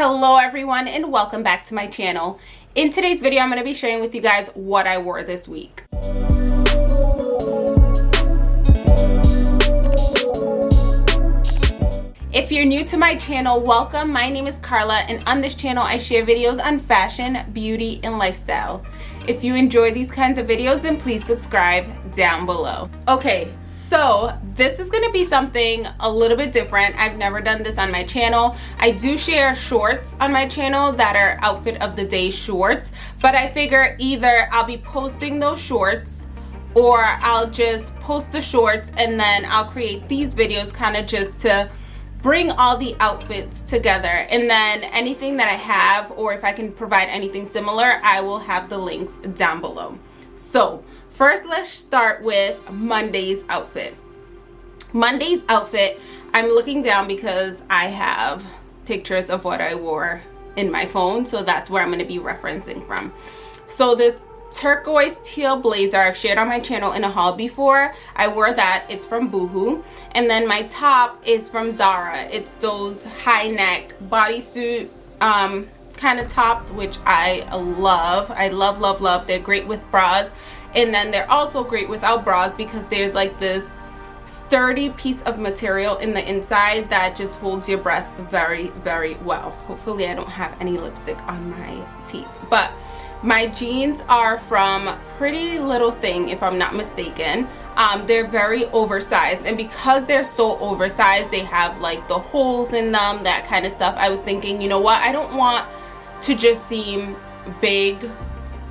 hello everyone and welcome back to my channel in today's video i'm going to be sharing with you guys what i wore this week If you're new to my channel, welcome. My name is Carla and on this channel I share videos on fashion, beauty, and lifestyle. If you enjoy these kinds of videos, then please subscribe down below. Okay, so this is gonna be something a little bit different. I've never done this on my channel. I do share shorts on my channel that are outfit of the day shorts, but I figure either I'll be posting those shorts or I'll just post the shorts and then I'll create these videos kind of just to bring all the outfits together and then anything that I have or if I can provide anything similar I will have the links down below so first let's start with Monday's outfit. Monday's outfit I'm looking down because I have pictures of what I wore in my phone so that's where I'm going to be referencing from. So this turquoise teal blazer I've shared on my channel in a haul before I wore that. It's from boohoo. And then my top is from Zara. It's those high neck bodysuit um, kind of tops which I love. I love love love. They're great with bras and then they're also great without bras because there's like this sturdy piece of material in the inside that just holds your breast very very well hopefully I don't have any lipstick on my teeth but my jeans are from Pretty Little Thing, if I'm not mistaken. Um, they're very oversized. And because they're so oversized, they have like the holes in them, that kind of stuff. I was thinking, you know what? I don't want to just seem big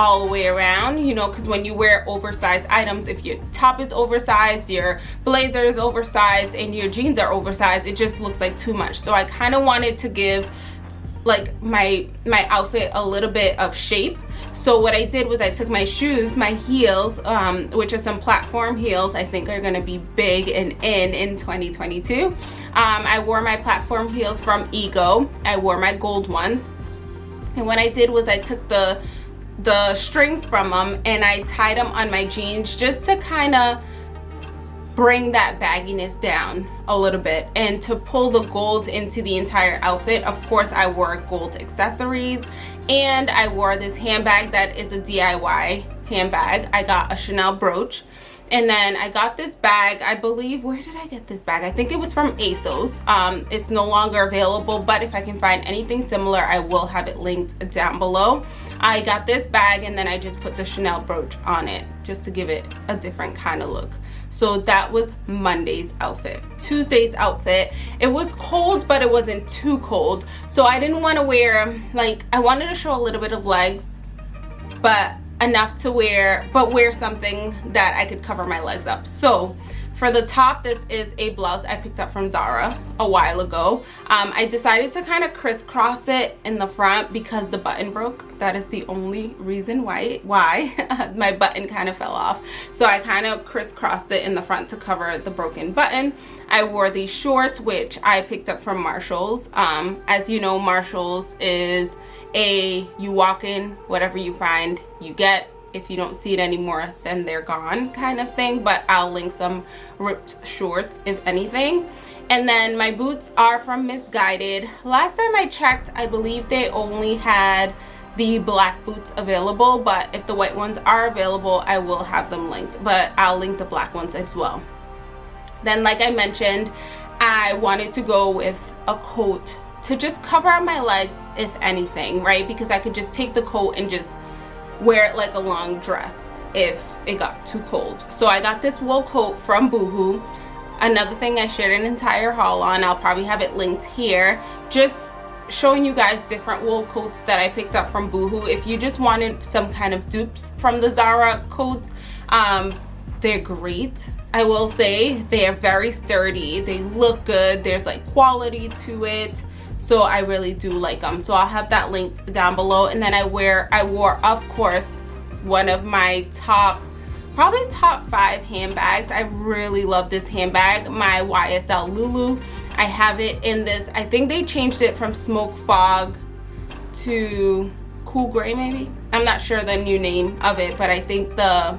all the way around you know because when you wear oversized items if your top is oversized your blazer is oversized and your jeans are oversized it just looks like too much. So i kind of wanted to give like my my outfit a little bit of shape. So what i did was i took my shoes my heels um, which are some platform heels i think are going to be big and in in 2022 um, i wore my platform heels from ego. I wore my gold ones. And what i did was i took the the strings from them and i tied them on my jeans just to kind of bring that bagginess down a little bit and to pull the gold into the entire outfit. Of course i wore gold accessories and i wore this handbag that is a diy handbag. I got a chanel brooch and then i got this bag. I believe where did i get this bag? I think it was from asos. Um, it's no longer available but if i can find anything similar i will have it linked down below. I got this bag and then i just put the chanel brooch on it just to give it a different kind of look. So that was monday's outfit. Tuesday's outfit. It was cold but it wasn't too cold. So i didn't want to wear like i wanted to show a little bit of legs but enough to wear but wear something that I could cover my legs up. So for the top this is a blouse I picked up from Zara a while ago. Um, I decided to kind of crisscross it in the front because the button broke. That is the only reason why why my button kind of fell off. So I kind of crisscrossed it in the front to cover the broken button. I wore these shorts which I picked up from Marshalls. Um, as you know Marshalls is a you walk in whatever you find you get if you don't see it anymore then they're gone kind of thing but i'll link some ripped shorts if anything. And then my boots are from Missguided. Last time i checked i believe they only had the black boots available but if the white ones are available i will have them linked but i'll link the black ones as well. Then like i mentioned i wanted to go with a coat to just cover up my legs if anything right? Because I could just take the coat and just wear it like a long dress if it got too cold. So I got this wool coat from Boohoo. Another thing I shared an entire haul on I'll probably have it linked here. Just showing you guys different wool coats that I picked up from Boohoo. If you just wanted some kind of dupes from the Zara coats um, they're great. I will say they are very sturdy. They look good. There's like quality to it so i really do like them so i'll have that linked down below. And then i wear i wore of course one of my top probably top five handbags. I really love this handbag my ysl lulu. I have it in this i think they changed it from smoke fog to cool gray maybe? I'm not sure the new name of it but i think the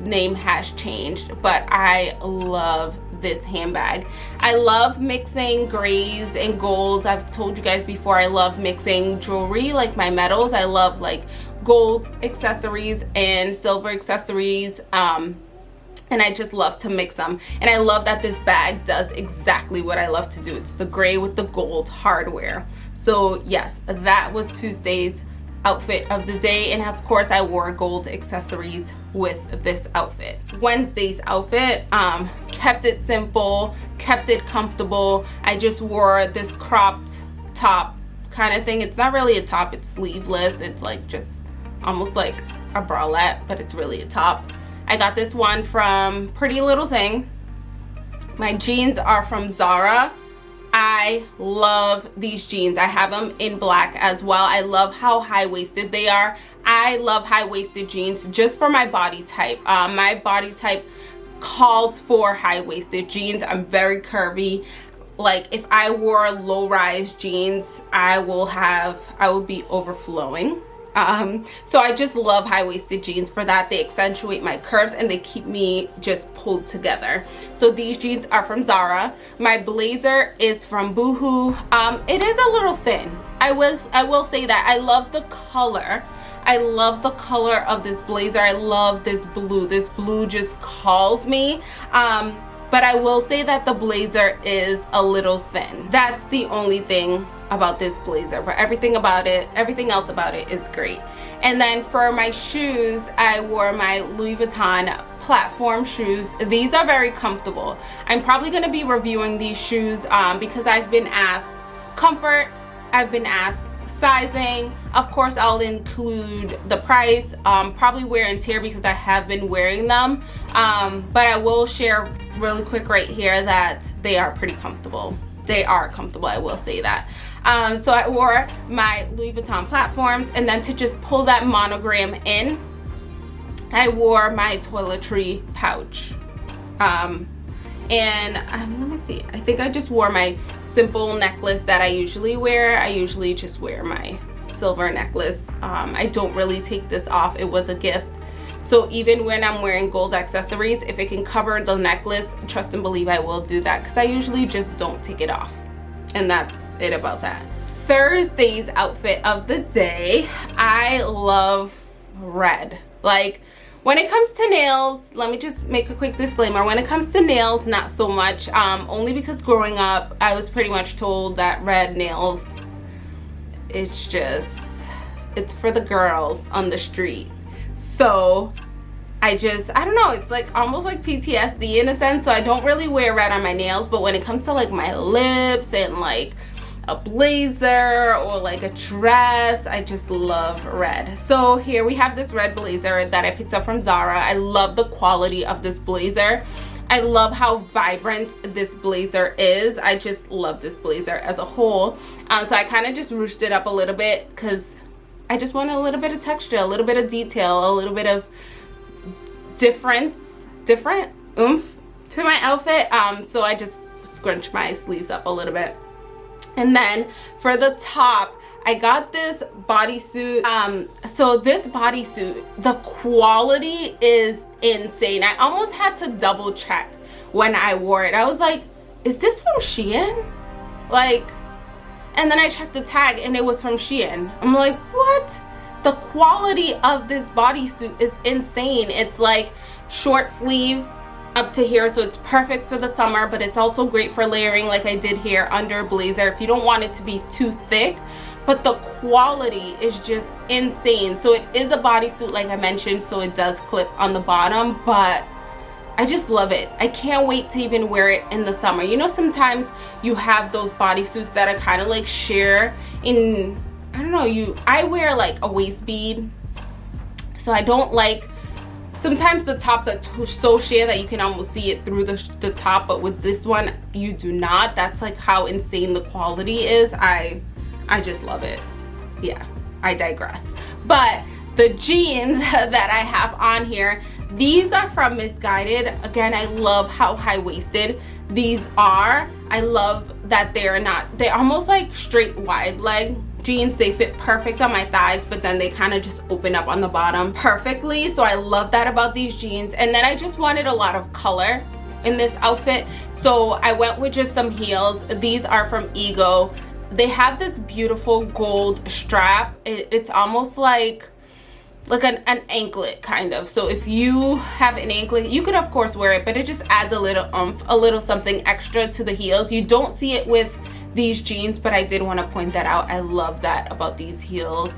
name has changed but i love this handbag. I love mixing grays and golds. I've told you guys before I love mixing jewelry like my metals. I love like gold accessories and silver accessories. Um, and I just love to mix them and I love that this bag does exactly what I love to do it's the gray with the gold hardware so yes that was Tuesday's outfit of the day and of course I wore gold accessories with this outfit. Wednesday's outfit um, kept it simple kept it comfortable. I just wore this cropped top kind of thing. It's not really a top it's sleeveless. It's like just almost like a bralette but it's really a top. I got this one from Pretty Little Thing. My jeans are from Zara. I love these jeans. I have them in black as well. I love how high-waisted they are. I love high-waisted jeans just for my body type. Um, my body type calls for high-waisted jeans. I'm very curvy. Like if I wore low-rise jeans, I will have, I will be overflowing um so i just love high-waisted jeans for that they accentuate my curves and they keep me just pulled together so these jeans are from zara my blazer is from boohoo um it is a little thin i was i will say that i love the color I love the color of this blazer. I love this blue. This blue just calls me. Um, but I will say that the blazer is a little thin. That's the only thing about this blazer but everything about it everything else about it is great. And then for my shoes I wore my Louis Vuitton platform shoes. These are very comfortable. I'm probably going to be reviewing these shoes um, because I've been asked comfort I've been asked sizing. Of course I'll include the price um, probably wear and tear because I have been wearing them. Um, but I will share really quick right here that they are pretty comfortable. They are comfortable I will say that. Um, so I wore my Louis Vuitton platforms and then to just pull that monogram in I wore my toiletry pouch. Um, and um, let me see. I think I just wore my simple necklace that I usually wear. I usually just wear my silver necklace. Um, I don't really take this off. It was a gift so even when I'm wearing gold accessories if it can cover the necklace trust and believe I will do that because I usually just don't take it off. And that's it about that. Thursday's outfit of the day I love red. Like when it comes to nails let me just make a quick disclaimer. When it comes to nails not so much um, only because growing up I was pretty much told that red nails it's just it's for the girls on the street so I just I don't know it's like almost like PTSD in a sense so I don't really wear red on my nails but when it comes to like my lips and like a blazer or like a dress I just love red. So here we have this red blazer that I picked up from Zara. I love the quality of this blazer. I love how vibrant this blazer is. I just love this blazer as a whole. Um, so I kind of just ruched it up a little bit because I just want a little bit of texture a little bit of detail a little bit of difference different oomph to my outfit. Um, so I just scrunch my sleeves up a little bit. And then for the top I got this bodysuit. Um so this bodysuit the quality is insane. I almost had to double check when I wore it. I was like is this from Shein? Like and then I checked the tag and it was from Shein. I'm like what? The quality of this bodysuit is insane. It's like short sleeve up to here so it's perfect for the summer but it's also great for layering like I did here under a blazer if you don't want it to be too thick. But the quality is just insane. So it is a bodysuit like I mentioned so it does clip on the bottom but I just love it. I can't wait to even wear it in the summer. You know sometimes you have those bodysuits that are kind of like sheer in I don't know you I wear like a waist bead. So I don't like sometimes the tops are so sheer that you can almost see it through the, the top but with this one you do not. That's like how insane the quality is. I i just love it. Yeah i digress. But the jeans that i have on here. These are from Missguided. again i love how high-waisted these are. I love that they're not they're almost like straight wide leg jeans. They fit perfect on my thighs but then they kind of just open up on the bottom perfectly. So i love that about these jeans. And then i just wanted a lot of color in this outfit. So i went with just some heels. These are from ego. They have this beautiful gold strap. It, it's almost like like an, an anklet kind of. So if you have an anklet you could of course wear it but it just adds a little umph a little something extra to the heels. You don't see it with these jeans but i did want to point that out. I love that about these heels.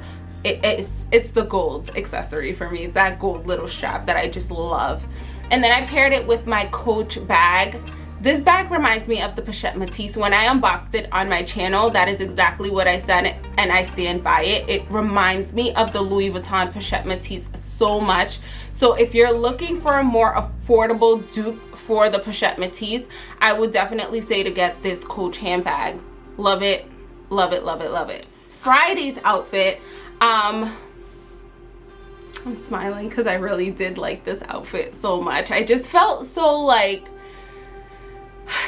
It, it's it's the gold accessory for me. It's that gold little strap that i just love. And then i paired it with my coach bag this bag reminds me of the Pochette Métis. When I unboxed it on my channel, that is exactly what I said and I stand by it. It reminds me of the Louis Vuitton Pochette Métis so much. So if you're looking for a more affordable dupe for the Pochette Métis, I would definitely say to get this Coach handbag. Love it, love it, love it, love it. Friday's outfit, um, I'm smiling because I really did like this outfit so much. I just felt so like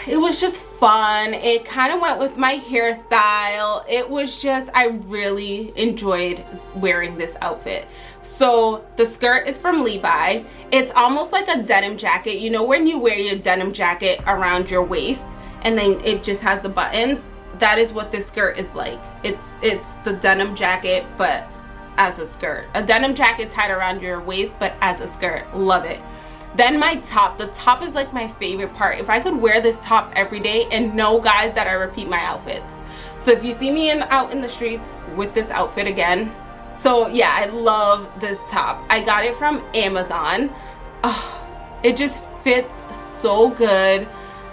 it was just fun. It kind of went with my hairstyle. It was just i really enjoyed wearing this outfit. So the skirt is from levi. It's almost like a denim jacket. You know when you wear your denim jacket around your waist and then it just has the buttons that is what this skirt is like. It's it's the denim jacket but as a skirt. A denim jacket tied around your waist but as a skirt. Love it then my top the top is like my favorite part. If i could wear this top every day and know guys that i repeat my outfits. So if you see me in out in the streets with this outfit again so yeah i love this top. I got it from amazon. Oh, it just fits so good.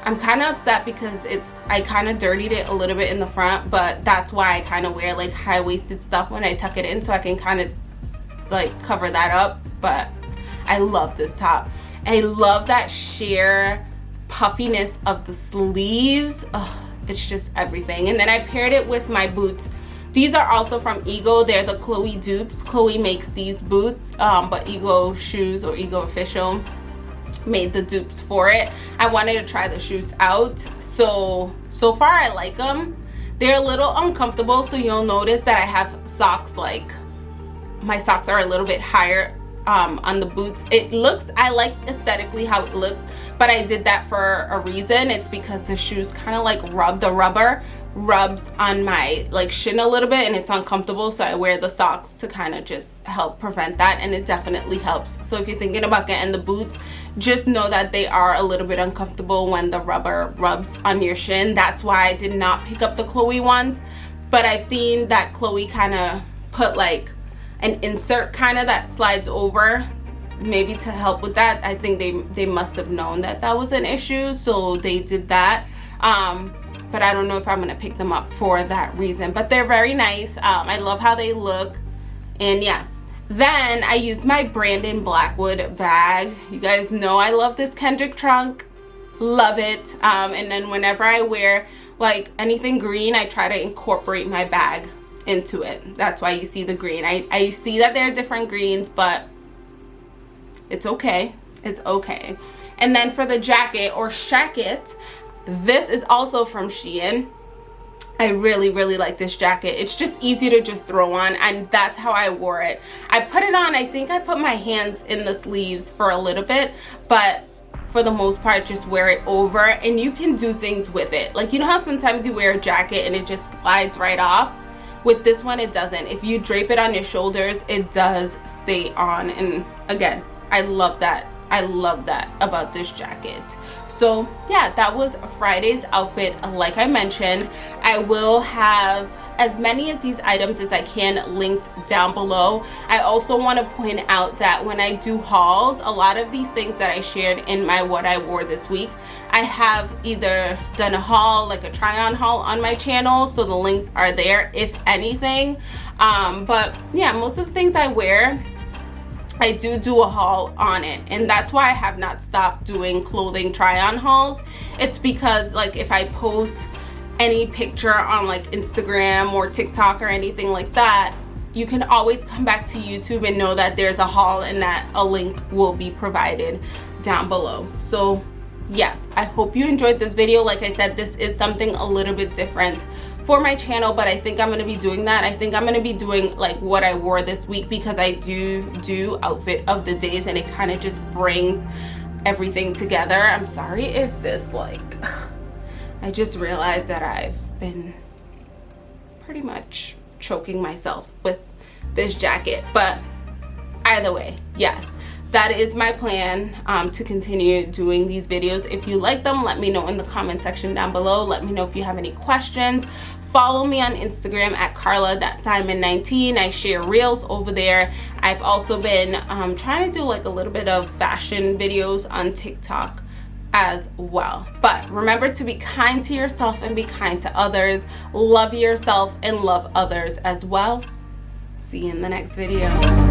I'm kind of upset because it's i kind of dirtied it a little bit in the front but that's why i kind of wear like high-waisted stuff when i tuck it in so i can kind of like cover that up. But i love this top I love that sheer puffiness of the sleeves. It's just everything. And then I paired it with my boots. These are also from Ego. They're the Chloe dupes. Chloe makes these boots, um, but Ego Shoes or Ego Official made the dupes for it. I wanted to try the shoes out. So, so far I like them. They're a little uncomfortable, so you'll notice that I have socks like, my socks are a little bit higher um, on the boots. It looks I like aesthetically how it looks but I did that for a reason. It's because the shoes kind of like rub the rubber rubs on my like shin a little bit and it's uncomfortable so I wear the socks to kind of just help prevent that and it definitely helps. So if you're thinking about getting the boots just know that they are a little bit uncomfortable when the rubber rubs on your shin. That's why I did not pick up the Chloe ones but I've seen that Chloe kind of put like an insert kind of that slides over maybe to help with that. I think they they must have known that that was an issue so they did that. Um but i don't know if i'm gonna pick them up for that reason but they're very nice. Um i love how they look. And yeah then i used my brandon blackwood bag. You guys know i love this kendrick trunk. Love it. Um and then whenever i wear like anything green i try to incorporate my bag into it. That's why you see the green. I, I see that there are different greens but it's okay. It's okay. And then for the jacket or shacket this is also from Shein. I really really like this jacket. It's just easy to just throw on and that's how I wore it. I put it on I think I put my hands in the sleeves for a little bit but for the most part just wear it over and you can do things with it. Like you know how sometimes you wear a jacket and it just slides right off with this one it doesn't. If you drape it on your shoulders it does stay on. And again i love that I love that about this jacket. So yeah, that was Friday's outfit. Like I mentioned, I will have as many of these items as I can linked down below. I also want to point out that when I do hauls, a lot of these things that I shared in my what I wore this week, I have either done a haul, like a try on haul on my channel, so the links are there if anything. Um, but yeah, most of the things I wear, I do do a haul on it and that's why I have not stopped doing clothing try on hauls. It's because like if I post any picture on like Instagram or TikTok or anything like that, you can always come back to YouTube and know that there's a haul and that a link will be provided down below. So yes i hope you enjoyed this video like i said this is something a little bit different for my channel but i think i'm going to be doing that i think i'm going to be doing like what i wore this week because i do do outfit of the days and it kind of just brings everything together. I'm sorry if this like, I just realized that I've been pretty much choking myself with this jacket. But either way, yes, that is my plan um, to continue doing these videos. If you like them, let me know in the comment section down below. Let me know if you have any questions. Follow me on Instagram at carla.simon19. I share reels over there. I've also been um, trying to do like a little bit of fashion videos on TikTok as well. But remember to be kind to yourself and be kind to others. Love yourself and love others as well. See you in the next video.